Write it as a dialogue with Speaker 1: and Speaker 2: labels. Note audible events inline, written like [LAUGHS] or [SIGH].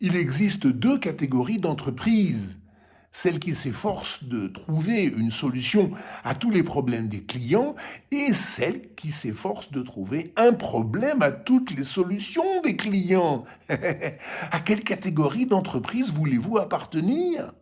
Speaker 1: Il existe deux catégories d'entreprises. Celles qui s'efforcent de trouver une solution à tous les problèmes des clients et celles qui s'efforcent de trouver un problème à toutes les solutions des clients. [LAUGHS] à quelle catégorie d'entreprise voulez-vous appartenir?